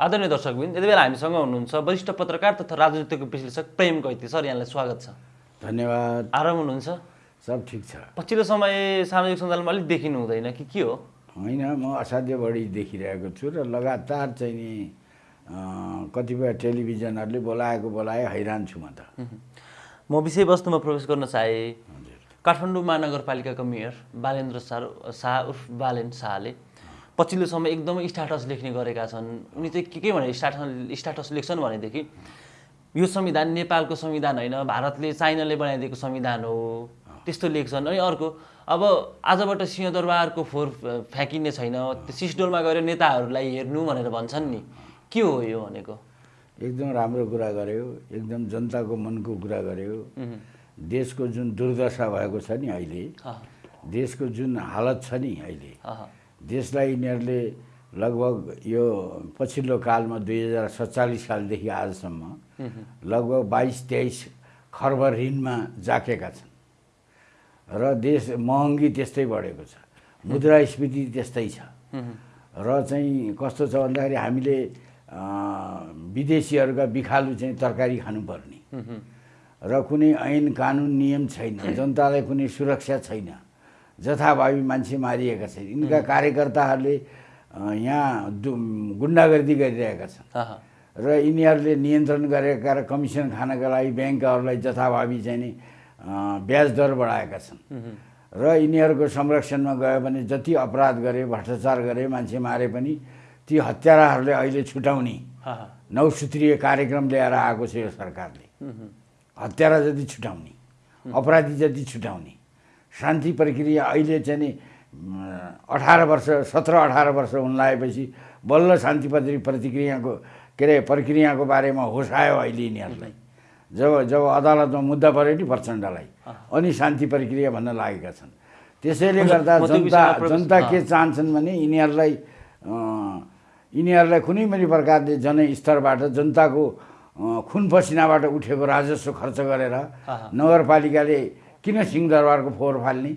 आदरणीय दर्शकबिन यति बेला हामीसँग हुनुहुन्छ वरिष्ठ पत्रकार तथा राजनीतिक विश्लेषक प्रेम कैती सर यहाँलाई स्वागत छ। धन्यवाद। आराम हुनुहुन्छ? सब ठिक छ। पछिल्लो समय सामाजिक सञ्जालमा अलिक देखिनु हुँदैन कि के हो? होइन म असाध्य बढी देखिरहेको छु र लगातार चाहिँ नि कतिपय टेलिभिजनहरूले बोलाएको बोलाए हैरान छु म त। म विषयवस्तुमा प्रवेश गर्न चाहे हजुर। काठमाडौँ महानगरपालिकाको मेयर बालेन्द्र शाह उर्फ बालेन शाहले पछिल्लो समय एकदमै स्ट्याटस लेख्ने गरेका छन्। उनी चाहिँ के के भने स्ट्याटस स्ट्याटस लेख्छन् भनेदेखि यो संविधान नेपालको संविधान होइन भारतले चाइनाले बनाइदिएको संविधान हो। त्यस्तो लेख्छन्। अनि अर्को अब आजबाट सिंहदरबारको फोहोर फ्याँकिने छैन। त्यो सिसडोलमा गएर नेताहरूलाई हेर्नु भनेर भन्छन् नि। के हो यो भनेको? एकदम राम्रो कुरा गर्यो। एकदम जनताको मनको कुरा गर्यो। देशको जुन दुर्दशा भएको छ नि अहिले अह, देशको जुन हालत छ नि अहिले अह, देशलाई यिनीहरूले लगभग यो पछिल्लो कालमा दुई हजार सत्तालिस सालदेखि आजसम्म लगभग बाइस तेइस खर्ब ऋणमा जाकेका छन्। र देश महँगी त्यस्तै बढेको छ। मुद्रास्फीति त्यस्तै छ। र चाहिँ कस्तो छ भन्दाखेरि हामीले विदेशीहरूका बिखालु चाहिँ तरकारी खानुपर्ने। र कुनै ऐन कानुन नियम छैन। जनतालाई कुनै सुरक्षा छैन। जथाभावी मान्छे मारिएका छन्। यिनका कार्यकर्ताहरूले यहाँ गुन्डागर्दी गरिरहेका छन्। र यिनीहरूले नियन्त्रण गरेका र कमिसन खानका लागि ब्याङ्कहरूलाई जथाभावी चाहिँ नि ब्याज दर बढाएका छन्। र यिनीहरूको संरक्षणमा गयो भने जति अपराध गरे भ्रष्टाचार गरे मान्छे मारे पनि ती हत्याराहरूले अहिले छुटाउने नौसूत्रीय कार्यक्रम ल्याएर आएको छ यो सरकारले। हत्यारा जति छुटाउने अपराधी जति छुटाउने। शान्ति प्रक्रिया अहिले चाहिँ नि अठार वर्ष सत्र अठार वर्ष हुन लागेपछि बल्ल शान्ति प्रति प्रतिक्रियाको के अरे प्रक्रियाको बारेमा होस आयो अहिले यिनीहरूलाई। जब जब अदालतमा मुद्दा पऱ्यो नि प्रचण्डलाई अनि शान्ति प्रक्रिया भन्न लागेका छन्। त्यसैले गर्दा जनता जनता के। चाहन्छन् भने यिनीहरूलाई यिनीहरूलाई कुनै पनि प्रकारले जनस्तरबाट जनताको खुन पसिनाबाट उठेको राजस्व खर्च गरेर नगरपालिकाले किन सिंहदरबारको फोहोर फाल्ने?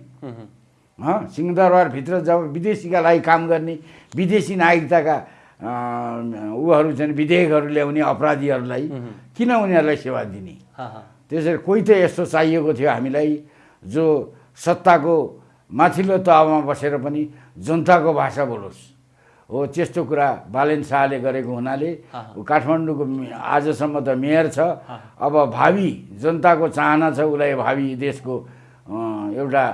हँ सिंहदरबारभित्र जब विदेशीका लागि काम गर्ने विदेशी नागरिकताका उहरू चाहिँ विधेयकहरू ल्याउने अपराधीहरूलाई किन उनीहरूलाई सेवा दिने? त्यसरी कोही त यस्तो चाहिएको थियो हामीलाई जो सत्ताको माथिल्लो तहमा बसेर पनि जनताको भाषा बोलोस्। हो त्यस्तो कुरा बालेन शाहले गरेको हुनाले काठमाडौँको आजसम्म त मेयर छ। अब भावी जनताको चाहना छ उसलाई भावी देशको एउटा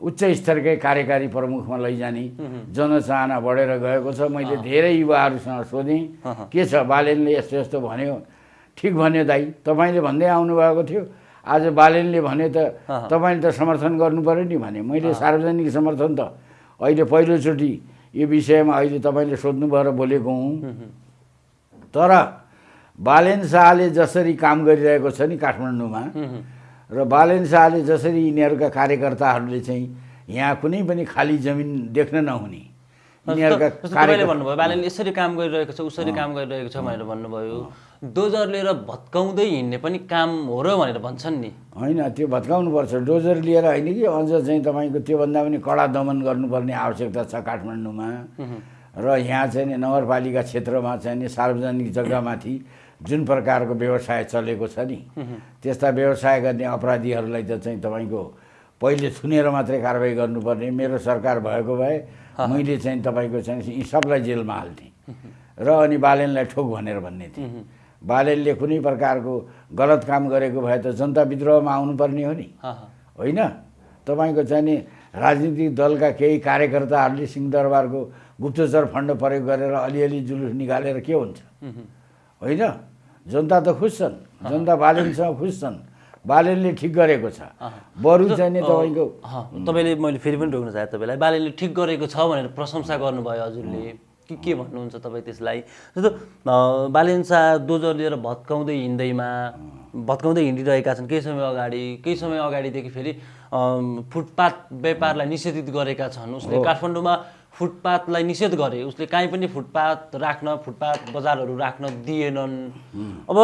उच्च स्तरकै कार्यकारी प्रमुखमा लैजाने। जनचाहना बढेर गएको छ। मैले धेरै युवाहरूसँग सोधेँ के छ बालेनले यस्तो यस्तो भन्यो? ठिक भन्यो दाइ तपाईँले भन्दै आउनुभएको थियो। आज बालेनले भने त तपाईँले त समर्थन गर्नु पऱ्यो नि भने। मैले सार्वजनिक समर्थन त। अहिले पहिलोचोटि यो विषयमा अहिले तपाईँले सोध्नुभयो र बोलेको हुँ। तर बालेन शाहले जसरी काम गरिरहेको छ नि काठमाडौँमा र बालेन शाहले जसरी यिनीहरूका कार्यकर्ताहरूले चाहिँ यहाँ कुनै पनि खाली जमिन देख्न नहुने यिनीहरूका यसरी काम गरिरहेको छ उसरी काम गरिरहेको छ भनेर भन्नुभयो। डोजर लिएर भत्काउँदै हिँड्ने पनि काम हो र भनेर भन्छन् नि। होइन त्यो भत्काउनुपर्छ। डोजर लिएर होइन कि अझ चाहिँ तपाईँको त्योभन्दा पनि कडा दमन गर्नुपर्ने आवश्यकता छ काठमाडौँमा। र यहाँ चाहिँ नि नगरपालिका क्षेत्रमा चाहिँ नि सार्वजनिक जग्गामाथि जुन प्रकारको व्यवसाय चलेको छ नि त्यस्ता व्यवसाय गर्ने अपराधीहरूलाई त चाहिँ तपाईँको पहिले थुनेर मात्रै कारवाही गर्नुपर्ने। मेरो सरकार भएको भए मैले चाहिँ तपाईँको चाहिँ यी सबलाई जेलमा हाल्थेँ र अनि बालेनलाई ठोक भनेर भन्ने थिएँ। बालेनले कुनै प्रकारको गलत काम गरेको भए त जनता विद्रोहमा आउनुपर्ने हो नि। होइन? तपाईँको चाहिँ नि राजनीतिक दलका केही कार्यकर्ताहरूले सिंहदरबारको गुप्तचर फन्ड प्रयोग गरेर अलिअलि जुलुस निकालेर के हुन्छ? होइन? जनता त खुस छन्। जनता बालेनसँग खुस छन्। बालेनले ठिक गरेको छ। बरु चाहिँ नि तपाईँको तपाईँले मैले फेरि पनि रोक्न चाहेँ। तपाईँलाई बालेनले ठिक गरेको छ भनेर प्रशंसा गर्नुभयो हजुरले। के के भन्नुहुन्छ तपाईँ त्यसलाई? जस्तो अ, बालेन शाह डोजर लिएर भत्काउँदै हिँड्दैमा भत्काउँदै हिँडिरहेका छन् केही समय अगाडि केही समय अगाडिदेखि फेरि फुटपाथ व्यापारलाई निषेधित गरेका छन्। उसले काठमाडौँमा फुटपाथलाई निषेध गरे। उसले काहीँ पनि फुटपाथ राख्न फुटपाथ बजारहरू राख्न दिएनन्। अब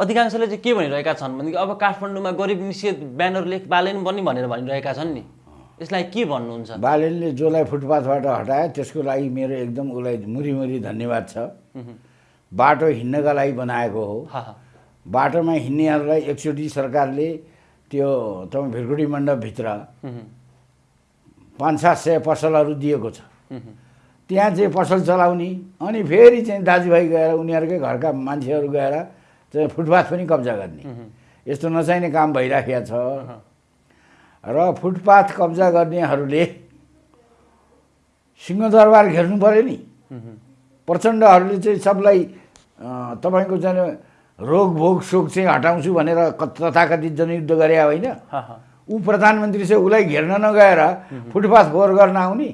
अधिकांशले चाहिँ के भनिरहेका छन् भनेदेखि अब काठमाडौँमा गरिब निषेध ब्यानर लेख बालेन पनि भनेर भनिरहेका छन् नि। यसलाई के भन्नुहुन्छ? बालेनले जसलाई फुटपाथबाट हटायो त्यसको लागि मेरो एकदम उसलाई मुरीमुरी धन्यवाद छ। बाटो हिँड्नका लागि बनाएको हो। बाटोमा हिँड्नेहरूलाई एकचोटि सरकारले त्यो तपाईँ भिरकुटी मण्डपभित्र पाँच सात सय पसलहरू दिएको छ। त्यहाँ चाहिँ पसल चलाउने अनि फेरि चाहिँ दाजुभाइ गएर उनीहरूकै घरका मान्छेहरू गएर चाहिँ फुटपाथ पनि कब्जा गर्ने। यस्तो नचाहिने काम भइराखेको छ। र फुटपाथ कब्जा गर्नेहरूले सिंहदरबार घेर्नु पऱ्यो नि। प्रचण्डहरूले चाहिँ सबलाई तपाईँको चाहिँ रोग भोग शोक चाहिँ हटाउँछु भनेर क- तथाकथित जनयुद्ध गरे होइन। ऊ प्रधानमन्त्री चाहिँ उसलाई घेर्न नगएर फुटपाथ फोहोर गर्न आउने।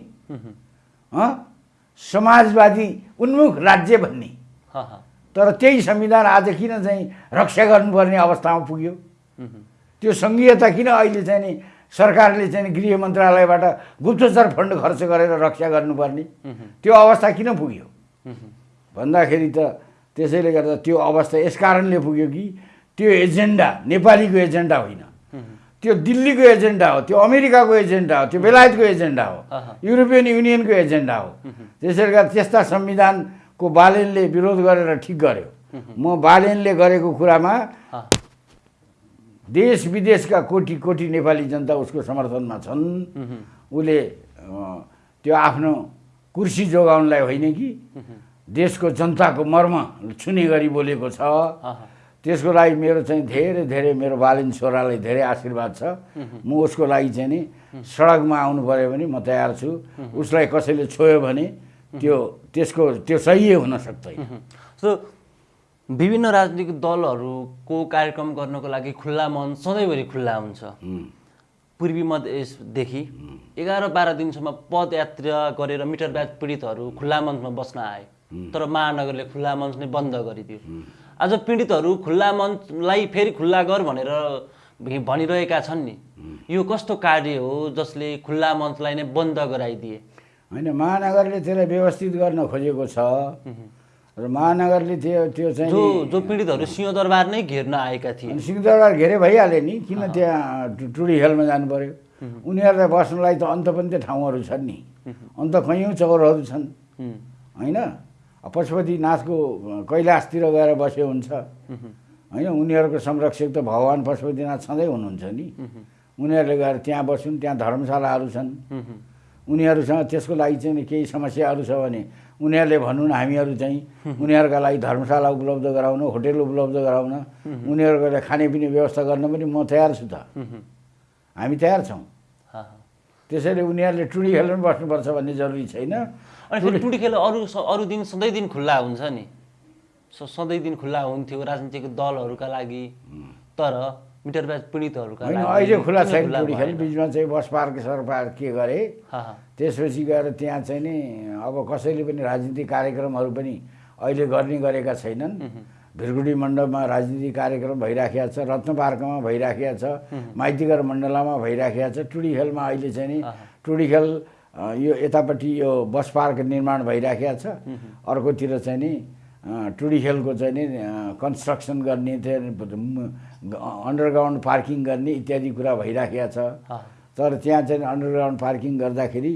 समाजवादी उन्मुख राज्य भन्ने। तर त्यही संविधान आज किन चाहिँ रक्षा गर्नुपर्ने अवस्थामा पुग्यो? त्यो सङ्घीयता किन अहिले चाहिँ नि सरकारले चाहिँ गृह मन्त्रालयबाट गुप्तचर फन्ड खर्च गरेर रक्षा गर्नुपर्ने। त्यो अवस्था किन पुग्यो? भन्दाखेरि त त्यसैले गर्दा त्यो अवस्था यस कारणले पुग्यो कि त्यो एजेन्डा नेपालीको एजेन्डा होइन। त्यो दिल्लीको एजेन्डा हो त्यो अमेरिकाको एजेन्डा हो त्यो बेलायतको एजेन्डा हो। युरोपियन युनियनको एजेन्डा हो। त्यसैले गर्दा त्यस्ता संविधानको बालेनले विरोध गरेर ठिक गर्यो। म बालेनले गरेको कुरामा देश विदेशका कोटी कोटी नेपाली जनता उसको समर्थनमा छन्। उसले त्यो आफ्नो कुर्सी जोगाउनलाई होइन कि? देशको जनताको मर्म छुने गरी बोलेको छ। त्यसको लागि मेरो चाहिँ धेरै धेरै मेरो बालिन छोरालाई धेरै आशीर्वाद छ। म उसको लागि चाहिँ नि सडकमा आउनु पऱ्यो भने म तयार छु। उसलाई कसैले छोयो भने त्यो त्यसको त्यो सही हुन सक्दैन। सो विभिन्न राजनीतिक दलहरूको कार्यक्रम गर्नको लागि खुल्ला मन सधैँभरि खुल्ला हुन्छ। पूर्वी मधेसदेखि एघार बाह्र दिनसम्म पदयात्रा गरेर मिटर ब्याज पीडितहरू खुल्ला मञ्चमा बस्न आए। तर महानगरले खुल्ला मञ्च नै बन्द गरिदियो। आज पीडितहरू खुल्ला मञ्चलाई फेरि खुल्ला गर भनेर भनिरहेका छन् नि। यो कस्तो कार्य हो जसले खुल्ला मञ्चलाई नै बन्द गराइदिए? होइन महानगरले त्यसलाई व्यवस्थित गर्न खोजेको छ। र महानगरले त्यो त्यो चाहिँ जो जो पीडितहरू सिंहदरबार नै घेर्न आएका थिए। सिंहदरबार घेरे भइहाल्यो नि किन त्यहाँ टुडी खेलमा जानु पर्यो उनीहरूलाई बस्नलाई त अन्त पनि त ठाउँहरू छन् नि। अन्त कैयौँ चौरहरू छन्। होइन? पशुपतिनाथको कैलाशतिर गएर बस्यो हुन्छ। होइन? उनीहरूको संरक्षक त भगवान् पशुपतिनाथ सधैँ हुनुहुन्छ नि। उनीहरूले गएर त्यहाँ बस्छन् त्यहाँ धर्मशालाहरू छन्। उनीहरूसँग त्यसको लागि चाहिँ नि केही समस्याहरू छ भने उनीहरूले भनौँ न हामीहरू चाहिँ उनीहरूका लागि धर्मशाला उपलब्ध गराउन होटेल उपलब्ध गराउन उनीहरूको लागि खानेपिने व्यवस्था गर्न पनि म तयार छु त। हामी तयार छौँ। त्यसैले उनीहरूले टुडी खेल्न पनि बस्नुपर्छ भन्ने जरुरी छैन। अनि फेरि टुडी खेल अरू अरू दिन सधैँ दिन खुल्ला हुन्छ नि? सधैँ दिन खुल्ला हुन्थ्यो राजनीतिक दलहरूका लागि। तर मिटर ब्याज पीडितहरूका होइन अहिले खुला छैन टुडी खेल? बिचमा चाहिँ बस पार्क सर पार्क के गरे? त्यसपछि गएर त्यहाँ चाहिँ नि अब कसैले पनि राजनीतिक कार्यक्रमहरू पनि अहिले गर्ने गरेका छैनन्। भिरगुडी मण्डपमा राजनीतिक कार्यक्रम भइराखेको छ रत्न पार्कमा भइराखेको छ माइतीघर मण्डलामा भइराखेको छ टुडी खेलमा अहिले चाहिँ नि टुडी खेल यो यतापट्टि यो बस पार्क निर्माण भइराखेको छ। अर्कोतिर चाहिँ नि अ, टुडी खेलको चाहिँ नि कन्स्ट्रक्सन गर्ने त्यहाँ अन्डरग्राउन्ड पार्किङ गर्ने इत्यादि कुरा भइराखेको छ। तर त्यहाँ चाहिँ अन्डरग्राउन्ड पार्किङ गर्दाखेरि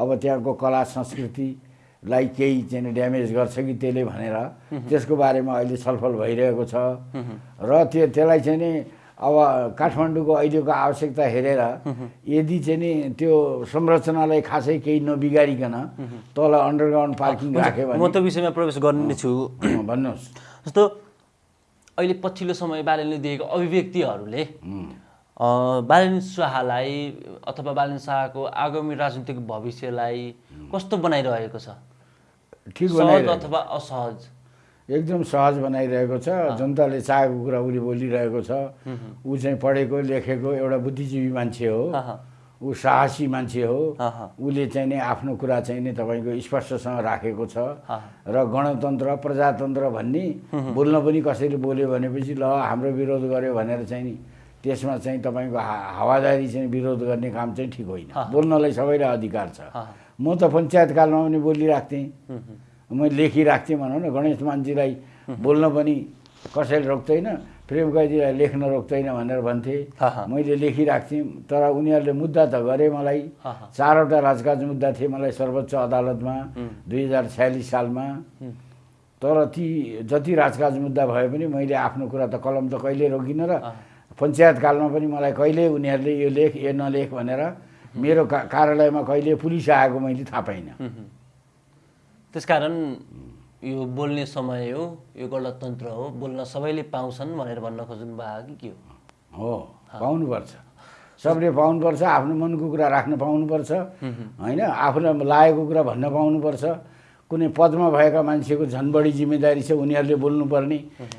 अब त्यहाँको कला संस्कृतिलाई केही चाहिँ ड्यामेज गर्छ कि त्यसले भनेर त्यसको बारेमा अहिले छलफल भइरहेको छ। र त्यो त्यसलाई चाहिँ नि अब काठमाडौँको अहिलेको आवश्यकता हेरेर यदि चाहिँ नि त्यो संरचनालाई खासै केही नबिगारिकन तल अन्डरग्राउन्ड पार्किङ राख्यो म भने त्यो विषयमा प्रवेश गर्ने नै छु भन्नुहोस्। जस्तो अहिले पछिल्लो समय बालनले दिएको अभिव्यक्तिहरूले बालन शाहलाई अथवा बालन शाहको आगामी राजनीतिक भविष्यलाई कस्तो बनाइरहेको छ? ठिक अथवा असहज? एकदम सहज बनाइरहेको छ। जनताले चाहेको कुरा उसले बोलिरहेको छ। ऊ चाहिँ पढेको लेखेको एउटा बुद्धिजीवी मान्छे हो। ऊ साहसी मान्छे हो। उसले चाहिँ नि आफ्नो कुरा चाहिँ नि तपाईँको स्पष्टसँग राखेको छ। र गणतन्त्र प्रजातन्त्र भन्ने बोल्न पनि कसैले बोल्यो भनेपछि ल हाम्रो विरोध गर्यो भनेर चाहिँ नि त्यसमा चाहिँ तपाईँको हावादारी चाहिँ विरोध गर्ने काम चाहिँ ठिक होइन। बोल्नलाई सबैलाई अधिकार छ। म त पञ्चायतकालमा पनि हुँ, मैले लेखिरहेको थिएँ भनौँ न गणेश मान्छेलाई बोल्न पनि कसैले रोक्दैन प्रेम कैदीलाई लेख्न रोक्दैन भनेर भन्थे। मैले लेखिरहेको थिएँ तर उनीहरूले मुद्दा त गरे मलाई। चारवटा राजकाज मुद्दा थिए मलाई सर्वोच्च अदालतमा दुई हजार छयालिस सालमा। तर ती जति राजकाज मुद्दा भए पनि मैले आफ्नो कुरा त कलम त कहिले रोकिनँ र पञ्चायत कालमा पनि मलाई कहिले उनीहरूले यो लेख यो नलेख भनेर मेरो का कार्यालयमा कहिले पुलिस आएको मैले थाहा पाइनँ। त्यसकारण यो बोल्ने समय हो यो गणतन्त्र हो बोल्न सबैले पाउँछन् भनेर भन्न खोज्नु भएको कि के हो? हो पाउनुपर्छ। सबले पाउनुपर्छ आफ्नो मनको कुरा राख्न पाउनुपर्छ होइन? आफूलाई लागेको कुरा भन्न पाउनुपर्छ। कुनै पदमा भएका मान्छेको झन् बढी जिम्मेदारी छ उनीहरूले बोल्नुपर्ने।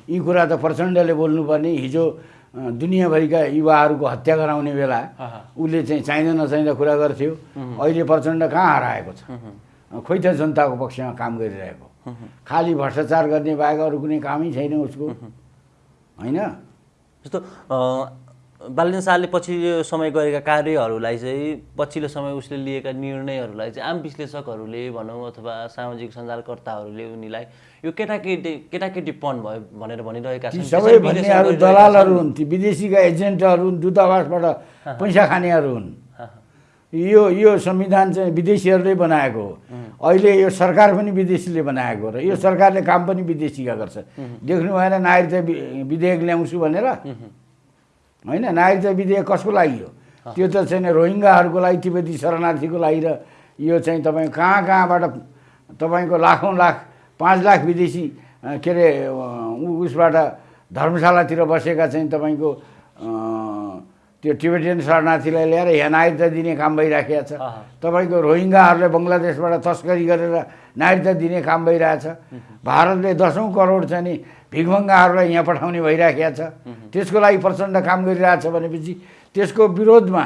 यी कुरा त प्रचण्डले बोल्नुपर्ने। हिजो दुनियाँभरिका युवाहरूको हत्या गराउने बेला। उसले चाहिँ चाहिँदा नचाहिँदा कुरा गर्थ्यो। अहिले प्रचण्ड कहाँ हराएको छ? खोइ त जनताको पक्षमा काम गरिरहेको। खालि भ्रष्टाचार गर्ने बाहेक अरू कुनै कामै छैन उसको। होइन? जस्तो बालिन शाहले पछिल्लो समय गरेका कार्यहरूलाई चाहिँ पछिल्लो समय उसले लिएका निर्णयहरूलाई चाहिँ आम विश्लेषकहरूले भनौँ अथवा सामाजिक सञ्जालकर्ताहरूले उनीलाई यो केटाकेटी केटाकेटीपन भयो भनेर भनिरहेका छन्। सबै भन्नेहरू दलालहरू। हुन् ती विदेशीका एजेन्टहरू हुन् दूतावासबाट पैसा खानेहरू हुन्। यो यो संविधान चाहिँ विदेशीहरूले बनाएको हो। अहिले यो सरकार पनि विदेशीले बनाएको हो र यो सरकारले काम पनि विदेशीका गर्छ। देख्नु भएन नागरिकता विधेयक ल्याउँछु भनेर। होइन नागरिकता विधेयक कसको लागि हो? त्यो त चाहिँ रोहिङ्गाहरूको लागि तिब्बती शरणार्थीको लागि र यो चाहिँ तपाईँ कहाँ कहाँबाट तपाईँको लाखौँ लाख पाँच लाख विदेशी के अरे उसबाट धर्मशालातिर बसेका चाहिँ तपाईँको त्यो टिबेटियन शरणार्थीलाई ल्याएर यहाँ नागरिकता दिने काम भइराखेको छ। तपाईँको रोहिङ्गाहरूलाई बङ्गलादेशबाट तस्करी गरेर नागरिकता दिने काम भइरहेछ। भारतले दसौँ करोड चाहिँ नि भिखमङ्गाहरूलाई यहाँ पठाउने भइराखेको छ। त्यसको लागि प्रचण्ड काम गरिरहेछ भनेपछि त्यसको विरोधमा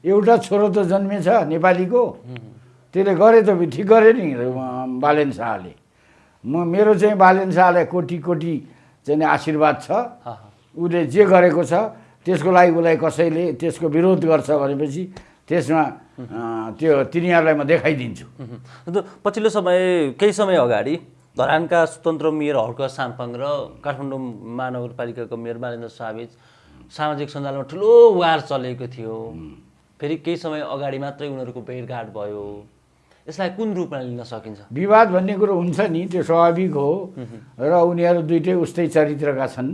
एउटा छोरो त जन्मेछ नेपालीको। त्यसले गरे त ठिक गरे नि बालेन शाहले। म मेरो चाहिँ बालेन शाहलाई कोटी कोटी चाहिँ आशीर्वाद छ। उसले जे गरेको छ त्यसको लागि उसलाई कसैले त्यसको विरोध गर्छ भनेपछि त्यसमा त्यो तिनीहरूलाई म देखाइदिन्छु। अन्त पछिल्लो समय केही समय अगाडि धरानका स्वतन्त्र मेयर हर्क साम्पाङ र काठमाडौँ महानगरपालिकाको मेयर बालेन्द्र शाहबीच सामाजिक सञ्जालमा ठुलो वार चलेको थियो। फेरि केही समय अगाडि मात्रै उनीहरूको भेटघाट भयो। यसलाई कुन रूपमा लिन सकिन्छ? विवाद भन्ने कुरो हुन्छ नि त्यो स्वाभाविक हो। र उनीहरू दुइटै उस्तै चरित्रका छन्।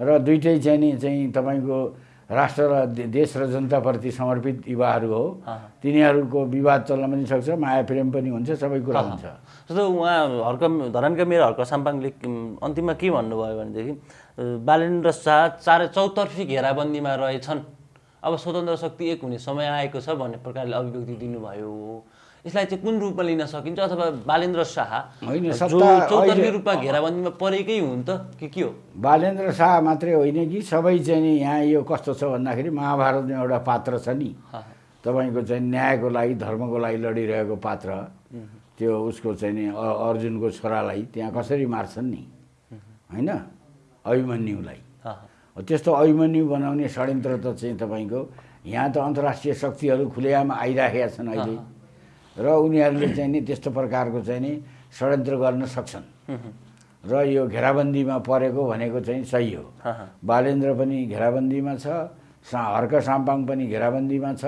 र दुइटै चाहिँ नि चाहिँ तपाईँको राष्ट्र र देश र जनताप्रति समर्पित युवाहरू हो। तिनीहरूको विवाद चल्न पनि सक्छ माया प्रेम पनि हुन्छ सबै कुरा हुन्छ। जस्तो उहाँ हर्क धरानका मेयर हर्क साम्पाङले अन्तिममा के भन्नुभयो भनेदेखि बालेन्द्र शाह चारै चौतर्फी घेराबन्दीमा रहेछन्। अब स्वतन्त्र शक्ति एक हुने समय आएको छ भन्ने प्रकारले अभिव्यक्ति दिनुभयो। यसलाई चाहिँ कुन रूपमा लिन सकिन्छ अथवा बालेन्द्र शाह? होइन, चौतर्फी रूपमा घेराबन्दीमा परेकै हुन् त कि के हो? बालेन्द्र शाह मात्रै होइन कि सबै चाहिँ नि यहाँ यो कस्तो छ भन्दाखेरि महाभारतमा एउटा पात्र छ नि। तपाईँको चाहिँ न्यायको लागि धर्मको लागि लडिरहेको पात्र। त्यो उसको चाहिँ नि अर्जुनको छोरालाई त्यहाँ कसरी मार्छन् नि? होइन? अभिमन्युलाई। त्यस्तो अभिमन्यु बनाउने षड्यन्त्र त चाहिँ तपाईँको यहाँ त अन्तर्राष्ट्रिय शक्तिहरू खुलेआम आइराखेका छन् अहिले। र उनीहरूले चाहिँ नि त्यस्तो प्रकारको चाहिँ नि षड्यन्त्र गर्न सक्छन्। र यो घेराबन्दीमा परेको भनेको चाहिँ सही हो। बालेन्द्र पनि घेराबन्दीमा छ सा हर्क साम्पाङ पनि घेराबन्दीमा छ।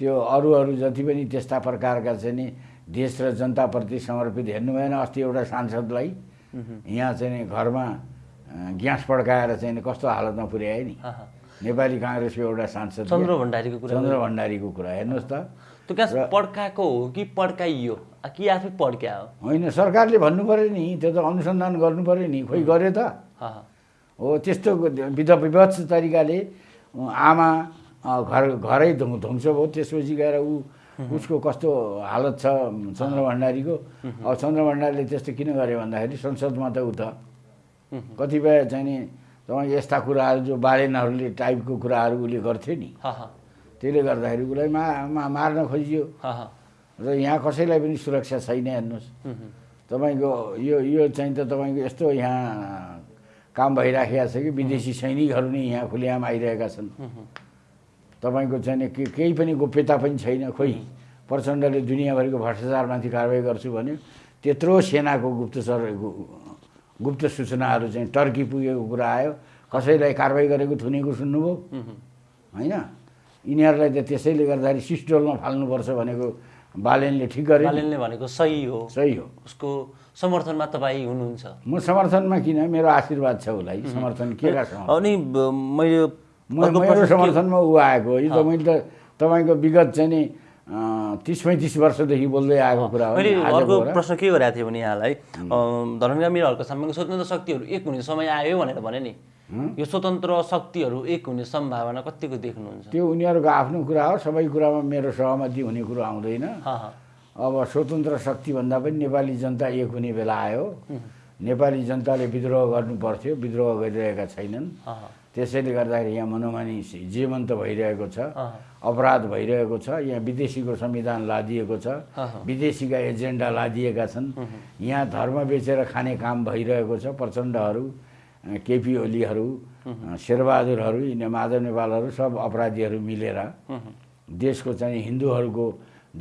त्यो अरू अरू जति पनि त्यस्ता प्रकारका चाहिँ नि देश र जनताप्रति समर्पित हेर्नु भएन अस्ति एउटा सांसदलाई। यहाँ चाहिँ नि घरमा ग्यास पड्काएर चाहिँ कस्तो हालतमा पुर्याए नि। नेपाली काङ्ग्रेसको एउटा सांसद चन्द्र भण्डारीको कुरा चन्द्र भण्डारीको कुरा हेर्नुहोस् त। त्यो पड्काएको हो कि पड्काइयो? कि आफै पड्क्या हो? होइन सरकारले भन्नु पऱ्यो नि त्यो त अनुसन्धान गर्नु पऱ्यो नि खोइ गर्यो त। हा, त्यस्तो विध विभत्स तरिकाले आमा घर घरै ध्वंस भयो त्यसपछि गएर ऊ उसको कस्तो हालत छ चन्द्र भण्डारीको? अब चन्द्र भण्डारीले त्यस्तो किन गर्यो भन्दाखेरि संसदमा त ऊ त कतिपय चाहिँ नि तपाईँ यस्ता कुराहरू जो बालेनहरूले टाइपको कुराहरू उसले गर्थ्यो नि। त्यसले गर्दाखेरि उसलाई मा मा- मार्न खोजियो। र यहाँ कसैलाई पनि सुरक्षा छैन हेर्नुहोस्। तपाईँको यो यो चाहिँ त तपाईँको यस्तो यहाँ काम भइराखेको छ कि विदेशी सैनिकहरू नै यहाँ खुलेआम आइरहेका छन्। तपाईँको चाहिँ के केही पनि गोप्यता पनि छैन। खोइ प्रचण्डले दुनियाँभरिको भ्रष्टाचारमाथि कारवाही गर्छु भन्यो। त्यत्रो सेनाको गुप्तचर गुप्त सूचनाहरू चाहिँ टर्की पुगेको कुरा आयो। कसैलाई कारवाही गरेको थुनेको सुन्नुभयो? होइन? यिनीहरूलाई त त्यसैले गर्दाखेरि सिस्टोलमा फाल्नुपर्छ भनेको बालेनले ठिक गरे। बालेनले भनेको सही हो। सही हो। उसको समर्थनमा तपाईँ हुनुहुन्छ। म समर्थनमा किन? मेरो आशीर्वाद छ उसलाई। समर्थन के अनि मैले अर्को मेरो समर्थनमा ऊ आएको यो त मैले त तपाईँको विगत चाहिँ नि तिस पैँतिस वर्षदेखि बोल्दै आएको कुरा हो अर्को। प्रश्न के गरेको थिएँ भने यहाँलाई? धर्मका मेरो सामने स्वतन्त्र शक्तिहरू एक हुने समय आयो भनेर भने नि। यो स्वतन्त्र शक्तिहरू एक हुने सम्भावना कतिको देख्नुहुन्छ? त्यो उनीहरूको आफ्नो कुरा हो सबै कुरामा मेरो सहमति हुने कुरो आउँदैन। अब स्वतन्त्र शक्तिभन्दा पनि नेपाली जनता एक हुने बेला आयो। नेपाली जनताले विद्रोह गर्नु पर्थ्यो विद्रोह गरिरहेका छैनन्। त्यसैले गर्दाखेरि यहाँ मनोमानी जीवन्त भइरहेको छ अपराध भइरहेको छ यहाँ विदेशीको संविधान लादिएको छ। विदेशीका एजेन्डा लादिएका छन्। यहाँ धर्म बेचेर खाने काम भइरहेको छ प्रचण्डहरू केपी ओलीहरू शेरबहादुरहरू यिनी माधव नेपालहरू सब अपराधीहरू मिलेर देशको चाहिँ हिन्दूहरूको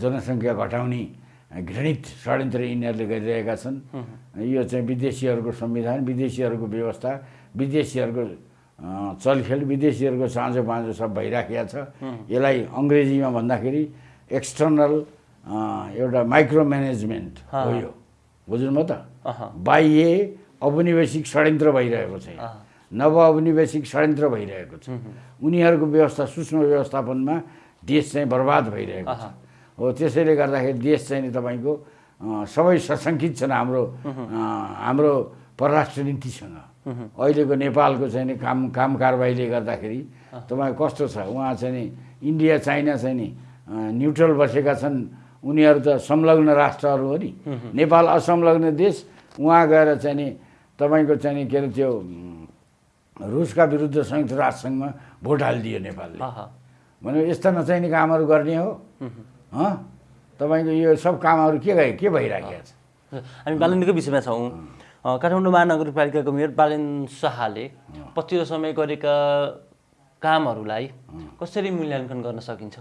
जनसङ्ख्या घटाउने घृणित षड्यन्त्र यिनीहरूले गरिरहेका छन्। यो चाहिँ विदेशीहरूको संविधान विदेशीहरूको व्यवस्था विदेशीहरूको चलखेल विदेशीहरूको साँझो पाँझो सब भइराखेको छ। यसलाई अङ्ग्रेजीमा भन्दाखेरि एक्सटर्नल एउटा माइक्रो म्यानेजमेन्ट हो यो। बुझ्नुभयो त? बाह्य औपनिवेशिक षड्यन्त्र भइरहेको छ। नव औपनिवेशिक षड्यन्त्र भइरहेको छ। उनीहरूको व्यवस्था सूक्ष्म व्यवस्थापनमा देश चाहिँ बर्बाद भइरहेको छ। हो त्यसैले गर्दाखेरि देश चाहिँ नि तपाईँको सबै सशङ्कित छन् हाम्रो हाम्रो परराष्ट्र नीतिसँग। अहिलेको नेपालको चाहिँ नि काम काम कारबाहीले गर्दाखेरि तपाईँको कस्तो छ? उहाँ चाहिँ नि इन्डिया चाइना चाहिँ नि न्युट्रल बसेका छन्। उनीहरू त संलग्न राष्ट्रहरू हो नि। नेपाल असंलग्न देश उहाँ गएर चाहिँ नि तपाईँको चाहिँ के अरे त्यो रुसका विरुद्ध संयुक्त राष्ट्रसङ्घमा भोट हालिदियो नेपालले। भने यस्ता नचाहिने कामहरू गर्ने हो। तपाईँको यो सब कामहरू के गए के भइराखेको छ? हामी बालनकै विषयमा छौँ। काठमाडौँ महानगरपालिकाको मेयर बालेन शाहले पछिल्लो समय गरेका कामहरूलाई कसरी मूल्याङ्कन गर्न सकिन्छ?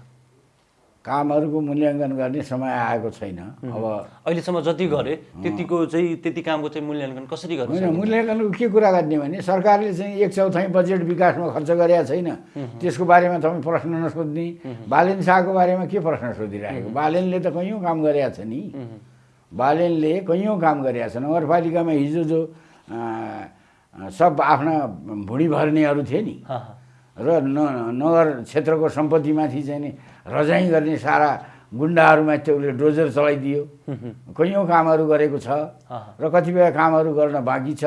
कामहरूको मूल्याङ्कन गर्ने समय आएको छैन। अब अहिलेसम्म जति गरे त्यतिको चाहिँ त्यति कामको चाहिँ मूल्याङ्कन कसरी गर्न होइन मूल्याङ्कनको के कुरा गर्ने भने सरकारले चाहिँ एक चौथाइ बजेट विकासमा खर्च गरेका छैन। त्यसको बारेमा तपाईँ प्रश्न नसोध्ने। बालेन शाहको बारेमा के प्रश्न सोधिरहेको बालेनले त कैयौँ काम गरेका छ नि। बालेनले कैयौँ काम गरेका छ नगरपालिकामा हिजो जो सब आफ्ना भुँडी भर्नेहरू थिए नि। र न नगर क्षेत्रको सम्पत्तिमाथि चाहिँ नि रजाइ गर्ने सारा गुन्डाहरूमाथि चाहिँ उसले डोजर चलाइदियो। कैयौँ कामहरू गरेको छ र कतिपय कामहरू गर्न बाँकी छ।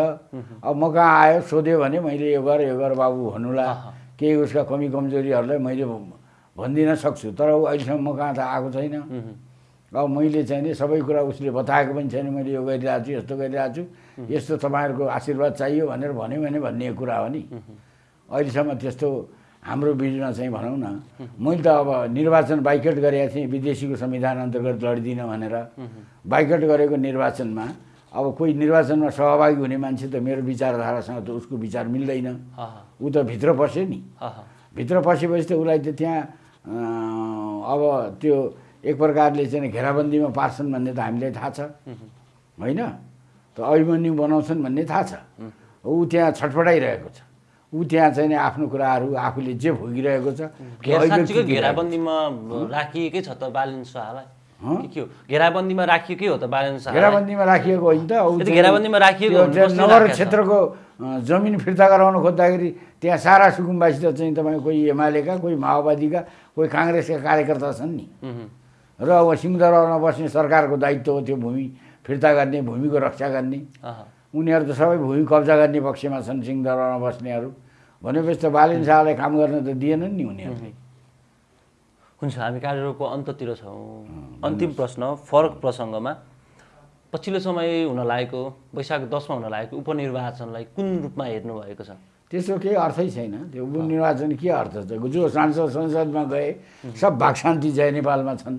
अब म कहाँ आयो सोध्यो भने मैले यो गर यो गर बाबु भन्नुला। केही उसका कमी कमजोरीहरूलाई मैले भनिदिन सक्छु। तर ऊ अहिलेसम्म म कहाँ त आएको छैन। अब मैले चाहिँ नि सबै कुरा उसले बताएको पनि छैन। मैले यो गरिरहेको छु यस्तो गरिरहेको छु यस्तो तपाईँहरूको आशीर्वाद चाहियो भनेर भन्यो भने भन्ने कुरा हो नि। अहिलेसम्म त्यस्तो हाम्रो बिचमा चाहिँ भनौँ न मैले त अब निर्वाचन बाइकट गरेको थिएँ विदेशीको संविधान अन्तर्गत लडिदिनँ भनेर। बाइकट गरेको निर्वाचनमा अब कोही निर्वाचनमा सहभागी हुने मान्छे त मेरो विचारधारासँग त उसको विचार मिल्दैन। ऊ त भित्र पस्यो नि। भित्र पसेपछि त उसलाई त त्यहाँ अब त्यो एक प्रकारले चाहिँ घेराबन्दीमा पार्छन् भन्ने त हामीलाई थाहा छ। होइन? त अभिमन्यु बनाउँछन् भन्ने थाहा छ। ऊ त्यहाँ छटपटाइरहेको छ। ऊ त्यहाँ चाहिँ नि आफ्नो कुराहरू आफूले जे भोगिरहेको छ। घेराबन्दीमा राखिएकै छ त बालेन शाहलाई घेराबन्दीमा राखिएकै हो त बालेन शाहलाई घेराबन्दीमा राखिएको होइन त घेराबन्दीमा राखिएको नगर? क्षेत्रको जमिन फिर्ता गराउन खोज्दाखेरि त्यहाँ सारा सुकुम्बासी त चाहिँ तपाईँ कोही एमालेका कोही माओवादीका कोही काङ्ग्रेसका कार्यकर्ता छन् नि। र अब सिंहदरबारमा बस्ने सरकारको दायित्व हो त्यो भूमि फिर्ता गर्ने भूमिको रक्षा गर्ने। उनीहरू त सबै भूमि कब्जा गर्ने पक्षमा छन् सिंहदरबारमा बस्नेहरू। भनेपछि त बालेन शाहलाई काम गर्न त दिएनन् नि उनीहरूले हुन्छ हामी कार्यक्रमको अन्ततिर छौँ। अन्तिम प्रश्न फरक प्रसङ्गमा पछिल्लो समय हुन लागेको वैशाख दसमा हुन लागेको उपनिर्वाचनलाई कुन रूपमा हेर्नुभएको छ? त्यस्तो केही अर्थै छैन। त्यो उपनिर्वाचन के अर्थ छ? जो सांसद संसदमा गए सब भागशान्ति जय नेपालमा छन्।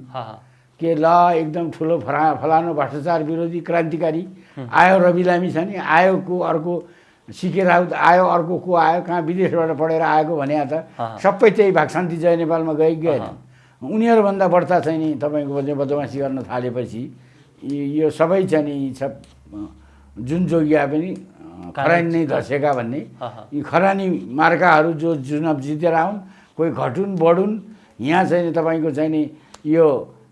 के ल एकदम ठुलो फला फलानु भ्रष्टाचार विरोधी क्रान्तिकारी आयो रवि लामी छ नि आयो को अर्को सिके राउत आयो अर्को को आयो कहाँ विदेशबाट पढेर आएको भने त। सबै त्यही भागशान्ति जय नेपालमा गए गएन उनीहरूभन्दा बढ्ता चाहिँ नि तपाईँको बदमासी गर्न थालेपछि यी- सबै चाहिँ नि सब जुन जोगिया पनि खरानी नै धसेका भन्ने। यी खरानी मार्काहरू जो चुनाव जितेर आउन् कोही घटुन् बढुन् यहाँ चाहिँ नि तपाईँको चाहिँ नि यो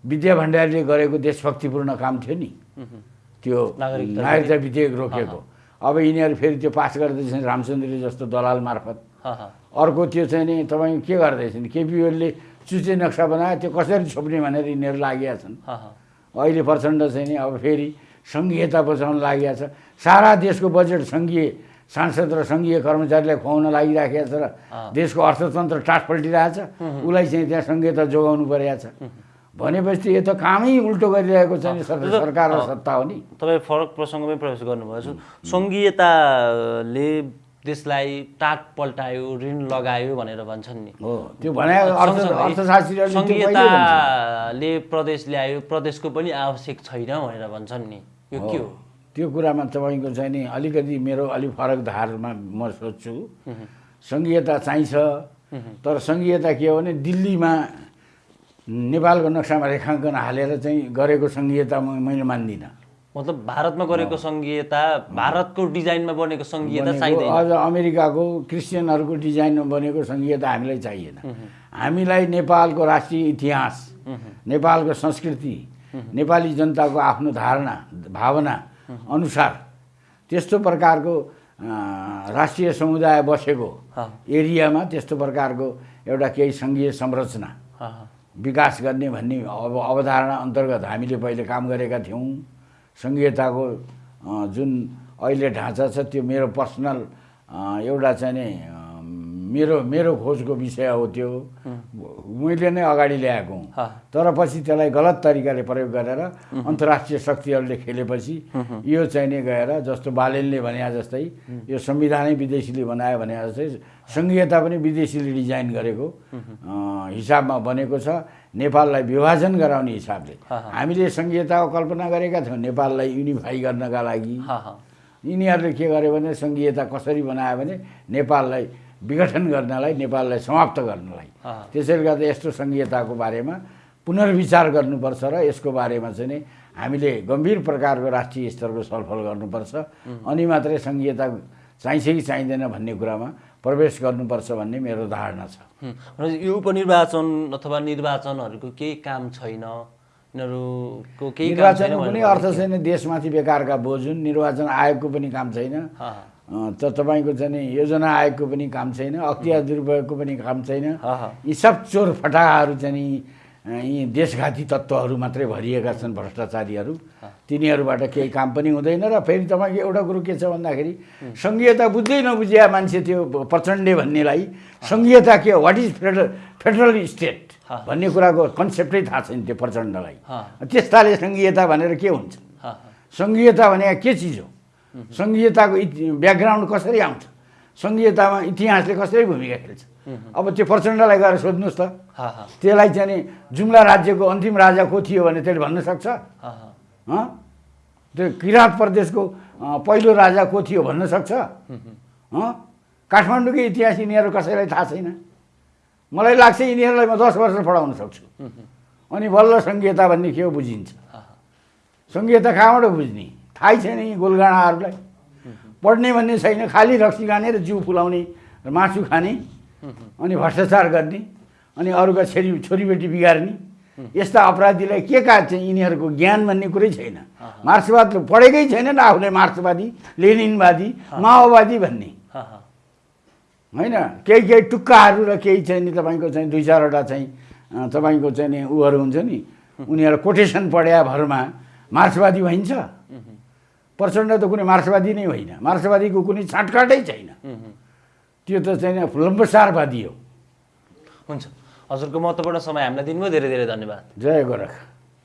विद्या भण्डारीले गरेको देशभक्तिपूर्ण काम थियो नि। त्यो नागरिकता विधेयक रोकेको। अब यिनीहरू फेरि त्यो पास गर्दैछन् रामचन्द्रले जस्तो दलाल मार्फत। अर्को त्यो चाहिँ नि तपाईँको के गर्दैछन्? केपी ओलीले चुचे नक्सा बनायो त्यो कसरी छोप्ने भनेर यिनीहरू लागेका छन्। अहिले प्रचण्ड चाहिँ नि अब फेरि सङ्घीयता बचाउन लागि छ। सारा देशको बजेट सङ्घीय सांसद र सङ्घीय कर्मचारीलाई खुवाउन लागिराखेको छ र देशको अर्थतन्त्र टाट पल्टिरहेछ उसलाई चाहिँ त्यहाँ सङ्घीयता जोगाउनु परेको छ। भनेपछि यो त कामै उल्टो गरिरहेको छ नि सर- सरकार र सत्ता हो नि। तपाईँ फरक प्रसङ्गमै प्रवेश गर्नुभएछ। सङ्घीयताले देशलाई टाट पल्टायो ऋण लगायो भनेर भन्छन् नि। हो त्यो भने? सङ्घीयताले प्रदेश ल्यायो प्रदेशको पनि आवश्यक छैन भनेर भन्छन् नि। यो के हो? त्यो कुरामा तपाईँको चाहिँ नि अलिकति मेरो अलिक फरक धारमा म सोध्छु। सङ्घीयता चाहिन्छ तर सङ्घीयता के हो भने दिल्लीमा नेपालको नक्सामा रेखाङ्कन हालेर चाहिँ गरेको सङ्घीयता मैले मान्दिनँ। मतलब भारतमा गरेको सङ्घीयता भारतको डिजाइनमा बनेको सङ्घीयता चाहिँदैन। अझ अमेरिकाको क्रिस्चियनहरूको डिजाइनमा बनेको सङ्घीयता हामीलाई चाहिएन। हामीलाई नेपालको राष्ट्रिय इतिहास नेपालको संस्कृति नेपाली जनताको आफ्नो धारणा भावना अनुसार त्यस्तो प्रकारको राष्ट्रिय समुदाय बसेको। एरियामा त्यस्तो प्रकारको एउटा केही सङ्घीय संरचना। विकास गर्ने भन्ने अब अवधारणा अन्तर्गत हामीले पहिले काम गरेका थियौँ। सङ्घीयताको जुन अहिले ढाँचा छ त्यो मेरो पर्सनल एउटा चाहिँ मेरो मेरो खोजको विषय हो त्यो। मैले नै अगाडि ल्याएको हुँ। तर पछि त्यसलाई गलत तरिकाले प्रयोग गरेर अन्तर्राष्ट्रिय शक्तिहरूले खेलेपछि यो चाहिँ नि गएर जस्तो बालेनले भने जस्तै यो संविधानै विदेशीले बनायो भने जस्तै सङ्घीयता पनि विदेशीले डिजाइन गरेको हिसाबमा बनेको छ। नेपाललाई विभाजन गराउने हिसाबले। हामीले सङ्घीयताको कल्पना गरेका थियौँ नेपाललाई युनिफाई गर्नका लागि। यिनीहरूले के गर्यो भने सङ्घीयता कसरी बनायो भने नेपाललाई विघटन गर्नलाई नेपाललाई समाप्त गर्नलाई। त्यसैले गर्दा यस्तो सङ्घीयताको बारेमा पुनर्विचार गर्नुपर्छ र यसको बारेमा चाहिँ नि हामीले गम्भीर प्रकारको राष्ट्रिय स्तरको छलफल गर्नुपर्छ। अनि मात्रै सङ्घीयता चाहिन्छ कि चाहिँदैन भन्ने कुरामा प्रवेश गर्नुपर्छ भन्ने मेरो धारणा छ। यो उपनिर्वाचन अथवा निर्वाचनहरूको केही काम छैन? यिनीहरूको केही कुनै भनेर अर्थ छैन। देशमाथि बेकारका बोझ हुन्। निर्वाचन आयोगको पनि काम छैन। त तपाईँको चाहिँ योजना आयोगको पनि काम छैन अख्तियार दुरुपयोगको पनि काम छैन। यी सब चोर फटाहाहरू चाहिँ यी देशघाती तत्त्वहरू मात्रै भरिएका छन् भ्रष्टाचारीहरू। तिनीहरूबाट केही काम पनि हुँदैन र फेरि तपाईँको एउटा कुरो के छ भन्दाखेरि सङ्घीयता बुझ्दै नबुझिया मान्छे त्यो प्रचण्डे भन्नेलाई सङ्घीयता के हो? What is federal federal state. भन्ने कुराको कन्सेप्टै थाहा छैन त्यो प्रचण्डलाई। त्यस्ताले सङ्घीयता भनेर के हुन्छ। सङ्घीयता भनेको के चिज हो? सङ्घीयताको ब्याकग्राउन्ड कसरी आउँछ? सङ्घीयतामा इतिहासले कसरी भूमिका खेल्छ? अब त्यो प्रचण्डलाई गएर सोध्नुहोस् त। त्यसलाई चाहिँ नि जुम्ला राज्यको अन्तिम राजा को थियो भने त्यसले भन्न सक्छ? त्यो किराँत प्रदेशको पहिलो राजा को थियो भन्न सक्छ? हँ? काठमाडौँको इतिहास यिनीहरू कसैलाई थाहा छैन। मलाई लाग्छ यिनीहरूलाई म दस वर्ष पढाउन सक्छु। अनि बल्ल सङ्घीयता भन्ने के हो बुझिन्छ। सङ्घीयता कहाँबाट बुझ्ने? थाहै छैन यी गोलगाडाहरूलाई। पढ्ने भन्ने छैन खालि रक्सी खाने र जिउ फुलाउने र मासु खाने अनि भ्रष्टाचार गर्ने अनि अरूका छोरी छोरीबेटी बिगार्ने। यस्ता अपराधीलाई के का चाहिँ यिनीहरूको ज्ञान भन्ने कुरै छैन। मार्क्सवाद पढेकै छैन नि आफूले मार्क्सवादी लेनिनवादी माओवादी भन्ने। होइन? केही केही टुक्काहरू र केही चाहिँ नि तपाईँको चाहिँ दुई चारवटा चाहिँ तपाईँको चाहिँ नि उहरू हुन्छ नि। उनीहरू कोटेसन पढ्या भरमा मार्क्सवादी भइन्छ। प्रचण्ड त कुनै मार्क्सवादी नै होइन। मार्क्सवादीको कुनै छाँटकाटै छैन। त्यो त चाहिँ नि लम्बसारवादी हो। हुन्छ। हजुरको महत्त्वपूर्ण समय हामीलाई दिनुभयो। धेरै धेरै धन्यवाद। जय गोरख।